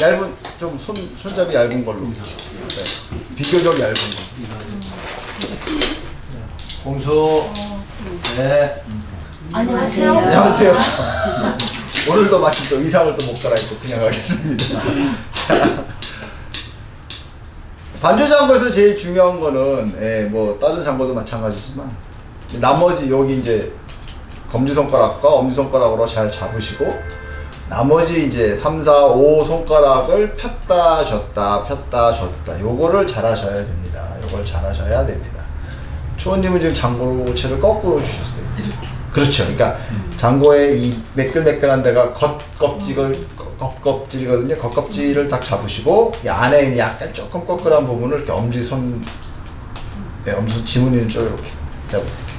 얇은 좀 손 손잡이 얇은 걸로. 네. 비교적 얇은 거. 공수. 네. 안녕하세요. 안녕하세요. 오늘도 마침 또 의상을 또 못 갈아입고 그냥 가겠습니다. 자. 반주 장구에서 제일 중요한 거는 예, 뭐 다른 장구도 마찬가지지만 나머지 여기 이제 검지 손가락과 엄지 손가락으로 잘 잡으시고 나머지 이제 3, 4, 5 손가락을 폈다 줬다 폈다 줬다 요거를 잘 하셔야 됩니다. 요걸 잘 하셔야 됩니다. 초원님은 지금 장고체를 거꾸로 주셨어요. 그렇죠. 그러니까 장고의 이 매끌매끌한 데가 겉껍질을 겉껍질이거든요. 겉껍질을 딱 잡으시고 이 안에 약간 조금 꺼끌한 부분을 이렇게 엄지 손, 네, 엄지 손 지문이는 쪽 이렇게 잡으세요.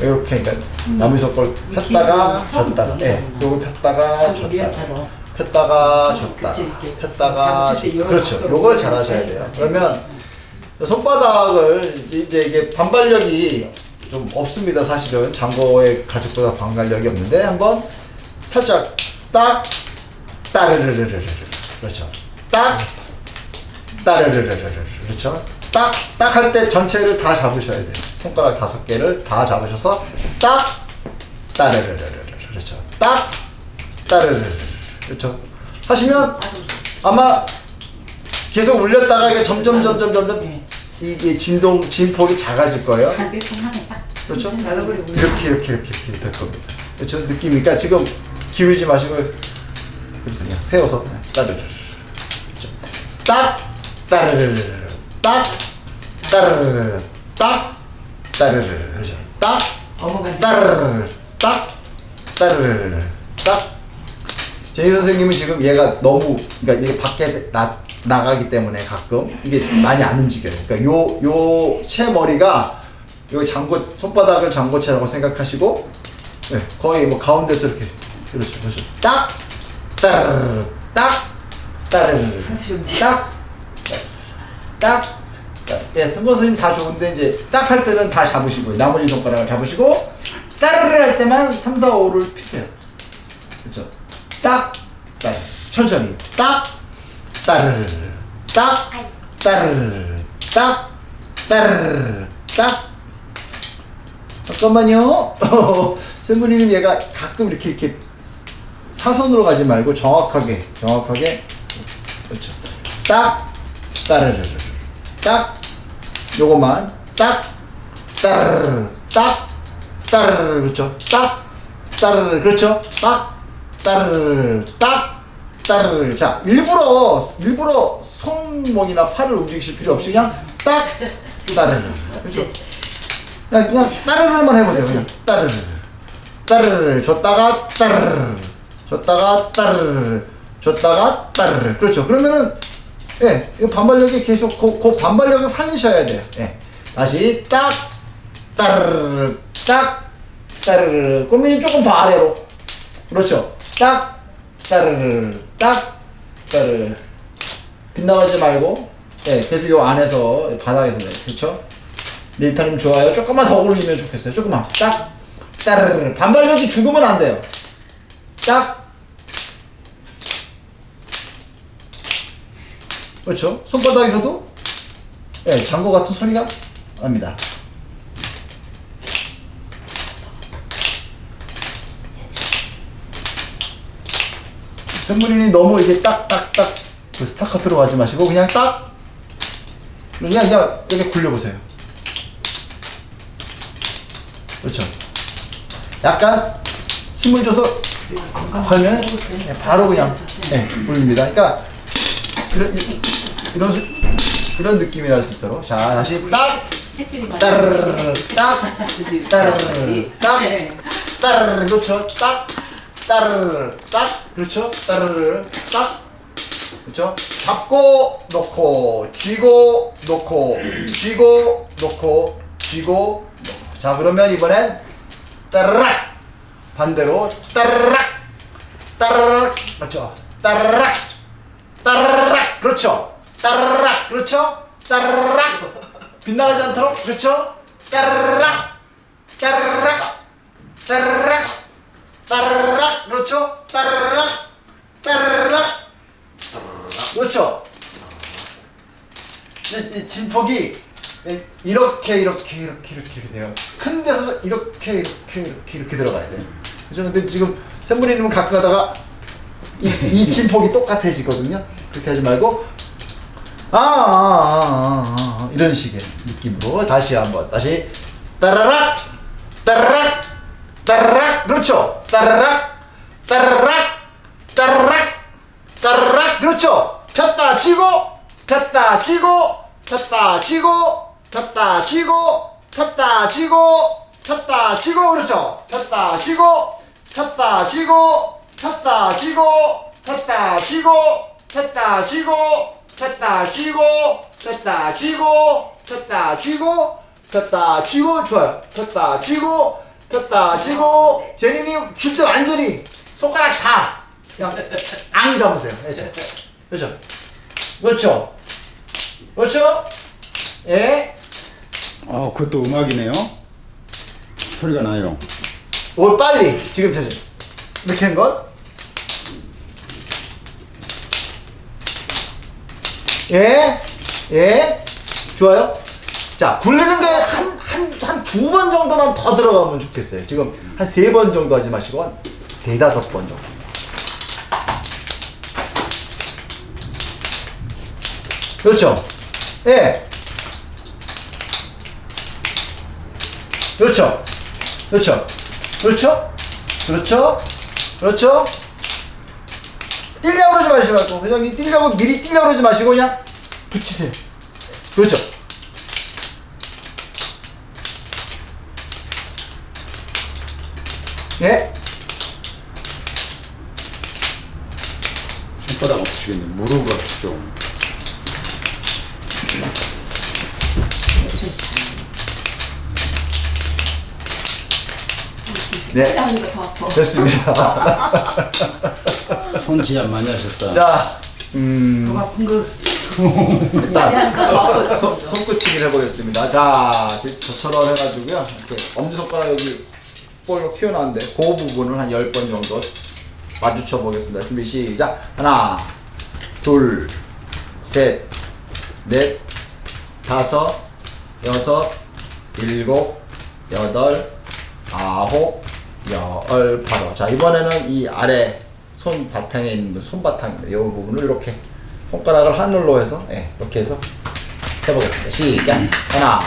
이렇게 그러니까 나무젓가락 폈다가 줬다가, 예, 요거 폈다가 줬다가, 폈다가 줬다가, 폈다가. 그렇죠. 요걸 잘 하셔야 돼요. 그러면 손바닥을 이제 이게 반발력이 좀 없습니다 사실은. 장고의 가죽보다 반발력이 없는데 한번 살짝 딱 따르르르르르 그렇죠. 딱 따르르르르르. 그렇죠. 딱 딱 할 때 전체를 다 잡으셔야 돼요 손가락 다섯 개를 다 잡으셔서 딱 따르르르르 그렇죠 딱 따르르르 그렇죠 하시면 아마 계속 울렸다가 이게 점점 점점 점점 이게 진동 진폭이 작아질 거예요. 그렇죠? 이렇게 이렇게 이렇게 이렇게 될 겁니다. 그렇죠? 느낌이 그러니까 지금 기울이지 마시고 그냥 세워서 따르르 그렇죠? 딱 따르르 딱 따르르 딱 따르르 그렇죠? 딱 따르르 딱 따르르 딱 제이 선생님은 지금 얘가 너무 그러니까 이게 밖에 나, 나가기 때문에 가끔 이게 많이 안 움직여요. 그러니까 요 요 채 머리가 요 장고 손바닥을 장고채라고 생각하시고 네, 거의 뭐 가운데서 이렇게 그렇죠, 그렇죠. 딱 따르르 딱 따르르 딱 딱. 예, 선생님 다 좋은데 이제 딱 할 때는 다 잡으시고 나머지 손가락을 잡으시고 따르르 할 때만 3, 4, 5를 피세요. 그렇죠? 딱, 딱, 천천히, 딱, 따르르, 딱, 따르르, 딱, 따르르, 딱. 잠깐만요. 샘부리님 얘가 가끔 이렇게 이렇게 사선으로 가지 말고 정확하게, 정확하게, 그렇죠. 딱, 따르르, 딱, 요거만, 딱, 따르르, 딱, 따르르, 그렇죠. 딱, 따르르, 그렇죠. 딱. 따르르 딱 따르르. 자 일부러 일부러 손목이나 팔을 움직이실 필요 없이 그냥 딱 따르르. 그렇죠? 그냥, 그냥 따르르만 해보세요 그냥. 따르르. 따르르. 줬다가 따르르. 줬다가 따르르. 줬다가 따르르. 그렇죠? 그러면은 예, 이 반발력이 계속 그, 그 반발력을 살리셔야 돼요. 예. 다시 딱 따르르 딱 따르르. 꼬미님 조금 더 아래로. 그렇죠? 딱 따르르 딱 따르르. 빗나가지 말고 예, 계속 요 안에서 바닥에서 네, 그렇죠? 밀타님 좋아요. 조금만 더 올리면 좋겠어요. 조금만. 딱 따르르. 반발력이 죽으면 안 돼요. 딱 그렇죠 손바닥에서도 예, 장고 같은 소리가 납니다 선물인이 너무 이게 딱딱딱 그 스타카토로 가지 마시고 그냥 딱 그냥 그냥 이렇게 굴려보세요. 그렇죠. 약간 힘을 줘서 하면 네, 바로 그냥 네, 굴립니다. 그러니까 이런 이런 수- 이런 느낌이 날 수 있도록. 자 다시 딱! 따르르 딱! 따르르 딱! 따르르 그렇죠? 딱! 따르르 딱! 그렇죠? 따르르 딱! 그렇죠? 잡고 놓고 쥐고 놓고 쥐고 놓고 쥐고 놓고. 자 그러면 이번엔 따르락! 반대로 따르락! 따르락! 맞죠? 따르락 따르락. 그렇죠? 따르락. 그렇죠? 따르락. 빗나가지 않도록. 그렇죠? 따르락. 따르락. 따르락. 따르락. 그렇죠? 따르락. 따르락. 그렇죠? 진폭이 이- 이렇게 이렇게 이렇게 이렇게 이렇게 돼요. 큰 데서 이렇게 이렇게 이렇게 이렇게 들어가야 돼요. 그죠? 근데 지금 샘물이님은 가끔 가다가 이, 이 진폭이 똑같아지거든요. 그렇게 하지 말고 아, 아, 아, 아, 아, 이런 식의 느낌으로 다시 한번 다시 따라락 따라락 따라락 그렇죠? 따라락 따라락 따라락 따라락 그렇죠? 폈다 쥐고 폈다 쥐고 폈다 쥐고 폈다 쥐고 폈다 쥐고 폈다 쥐고 그렇죠? 폈다 쥐고 폈다 쥐고 폈다 쥐고 폈다 쥐고 폈다 쥐고 폈다 쥐고 폈다 쥐고 폈다 쥐고 폈다 쥐고 좋아요. 폈다 쥐고 폈다 쥐고. 제니님 쉴때 완전히 손가락 다 그냥 앙 잡으세요. 그렇죠? 그렇죠? 그렇죠? 그렇죠? 예? 아, 그것도 음악이네요. 소리가 나요. 올 빨리. 지금 되죠 이렇게 한 것. 예, 예, 좋아요. 자, 굴리는 게 한, 한, 한 두 번 정도만 더 들어가면 좋겠어요. 지금 한 세 번 정도 하지 마시고 한 대다섯 번 정도. 그렇죠. 예. 그렇죠. 그렇죠. 그렇죠. 그렇죠. 그렇죠. 뛰려고 그러지 마시고, 회장님 뛰려고 미리 뛰려고 그러지 마시고, 그냥 붙이세요. 그렇죠. 예? 손바닥 아프시겠네. 무릎 아프시죠. 네. 됐습니다. 손 지압 많이 하셨다. 자, 음, 더 아픈 거. 일단. 손, 손끝치기를 해보겠습니다. 자, 저처럼 해가지고요. 이렇게 엄지손가락 여기 볼로 튀어나왔는데, 그 부분을 한 10번 정도 마주쳐 보겠습니다. 준비, 시작. 하나, 둘, 셋, 넷, 다섯, 여섯, 일곱, 여덟, 아홉, 열, 바로. 자, 이번에는 이 아래 손 바탕에 있는 손바탕입니다. 이 부분을 이렇게 손가락을 하늘로 해서, 예, 이렇게 해서 해보겠습니다. 시작. 하나,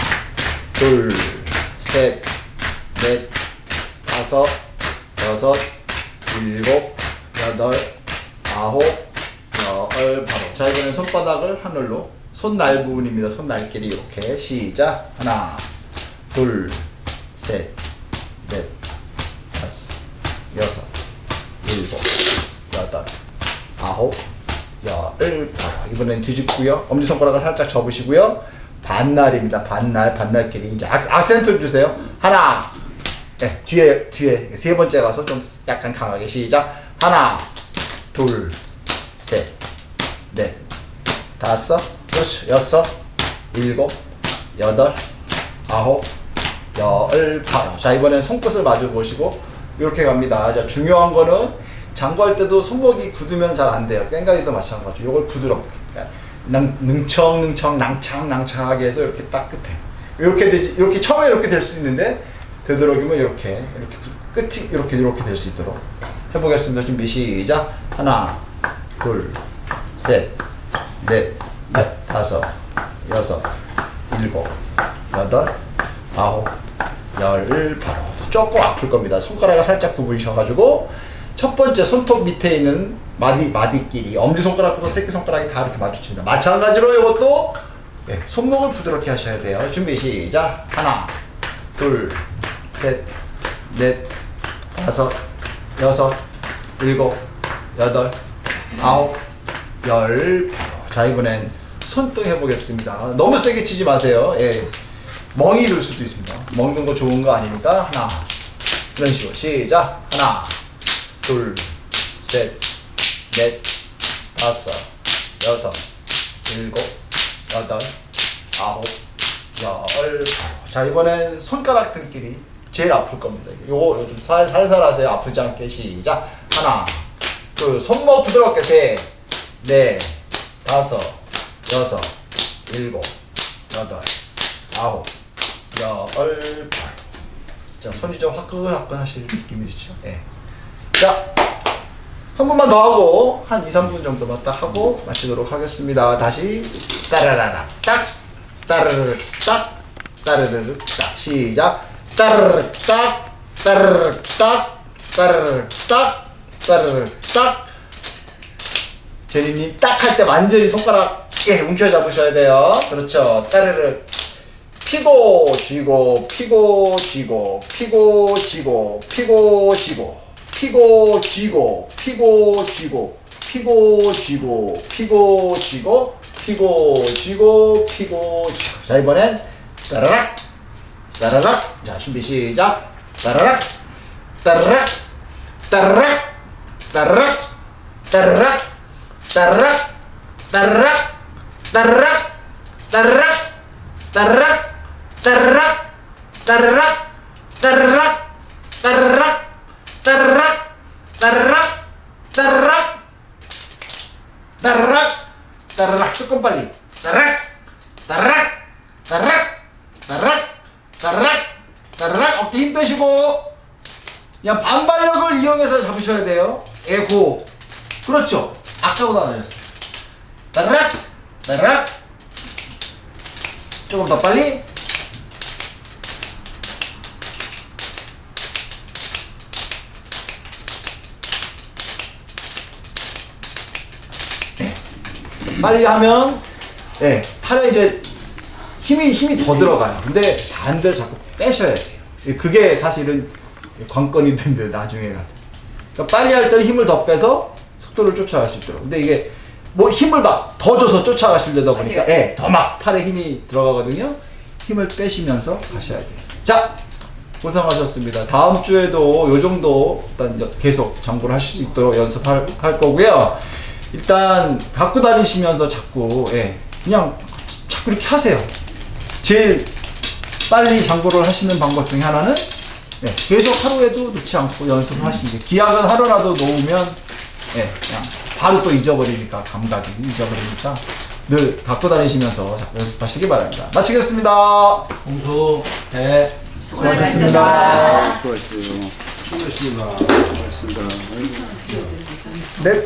둘, 셋, 넷, 다섯, 여섯, 일곱, 여덟, 아홉, 열, 바로. 자, 이번엔 손바닥을 하늘로. 손날 부분입니다. 손날끼리 이렇게. 시작. 하나, 둘, 셋, 넷, 다섯, 여섯, 일곱, 여덟, 아홉, 열, 바로. 이번엔 뒤집고요. 엄지손가락을 살짝 접으시고요. 반날입니다. 반날, 반날끼리. 이제 악, 악센트를 주세요. 하나, 네, 뒤에, 뒤에. 세 번째 가서 좀 약간 강하게. 시작. 하나, 둘, 셋, 넷, 다섯, 그렇죠. 여섯, 일곱, 여덟, 아홉, 열, 바로. 자, 이번엔 손끝을 마주 보시고, 이렇게 갑니다. 자, 중요한 거는 장구할 때도 손목이 굳으면 잘 안 돼요. 깽가리도 마찬가지로. 요걸 부드럽게. 그러니까 능, 능청능청, 낭창낭창하게 해서 이렇게 딱 끝에. 이렇게 되지, 이렇게 처음에 이렇게 될 수 있는데, 되도록이면 이렇게, 이렇게 부- 끝이 이렇게, 이렇게 될 수 있도록 해보겠습니다. 준비, 시작. 하나, 둘, 셋, 넷, 넷, 다섯, 여섯, 일곱, 여덟, 아홉, 열, 바로. 조금 아플 겁니다. 손가락을 살짝 구부리셔가지고 첫 번째 손톱 밑에 있는 마디 마디끼리 엄지 손가락부터 새끼 손가락이 다 이렇게 마주칩니다. 마찬가지로 이것도 네, 손목을 부드럽게 하셔야 돼요. 준비 시작. 하나, 둘, 셋, 넷, 다섯, 여섯, 일곱, 여덟, 아홉, 열. 자 이번엔 손등 해보겠습니다. 너무 세게 치지 마세요. 예. 멍이 들 수도 있습니다. 먹는 거 좋은 거 아니니까? 하나. 이런 식으로. 시작. 하나 둘셋넷 다섯 여섯 일곱 여덟 아홉 열 자 이번엔 손가락 등끼리 제일 아플 겁니다. 요거 요즘 살, 살살 하세요. 아프지 않게. 시작. 하나 둘 손목 부드럽게. 셋넷 다섯, 여섯, 일곱, 여덟, 아홉, 열, 발. 자, 손이 좀 화끈화끈 하실 느낌이 드시죠? 예. 자, 한 번만 더 하고, 한 2, 3분 정도만 딱 하고 마치도록 하겠습니다. 다시, 따라라라, 딱, 따르르, 딱, 따르르, 딱. 시작. 따르르, 딱, 따르르, 딱, 따르르, 딱, 따르르, 딱. 제리님 딱 할 때 완전히 손가락 예, 움켜 잡으셔야 돼요. 그렇죠. 따르르. 피고 쥐고 피고 쥐고 피고 쥐고 피고 쥐고 피고 쥐고 피고 쥐고 피고 쥐고 피고 쥐고 피고 쥐고 피고 쥐고. 자 이번엔 따라락 따라락. 자 준비 시작. 따라락 따라락 따라락 따라락 따라락 따라락 따라락 따라락 따라락 따르락 따르락 따르락 따르락 따르락 따르락 따르락. 따르락 따르락. 조금 빨리. 따르락 따르락 따르락 따르락 따르락 따르락. 어깨 힘 빼시고. 그냥 반발력을 이용해서 잡으셔야 돼요. 에고. 그렇죠. 아까보다 나아졌어요. 따르락 따르락. 조금 더 빨리. 빨리 하면 네, 팔에 이제 힘이 힘이 더 들어가요. 근데 반대로 자꾸 빼셔야 돼요. 그게 사실은 관건이 된데 나중에 가서. 그러니까 빨리 할 때는 힘을 더 빼서 속도를 쫓아갈 수 있도록. 근데 이게 뭐 힘을 막 더 줘서 쫓아가시려다 보니까 예, 더 막 팔에 힘이 들어가거든요. 힘을 빼시면서 가셔야 돼요. 자, 고생하셨습니다. 다음 주에도 요 정도 일단 여- 계속 장구를 하실 수 있도록 연습할 할 거고요. 일단 갖고 다니시면서 자꾸 예, 그냥 자꾸 이렇게 하세요. 제일 빨리 장구를 하시는 방법 중에 하나는 예, 계속 하루에도 놓지 않고 연습을 하시는 게 기약은 하루라도 놓으면 예, 그냥 바로 또 잊어버리니까 감각이 잊어버리니까 늘 갖고 다니시면서 자꾸 연습하시기 바랍니다. 마치겠습니다. 공수 네, 수고하셨습니다. 수고하셨어요. 수고했습니다. 수고하셨습니다. 네.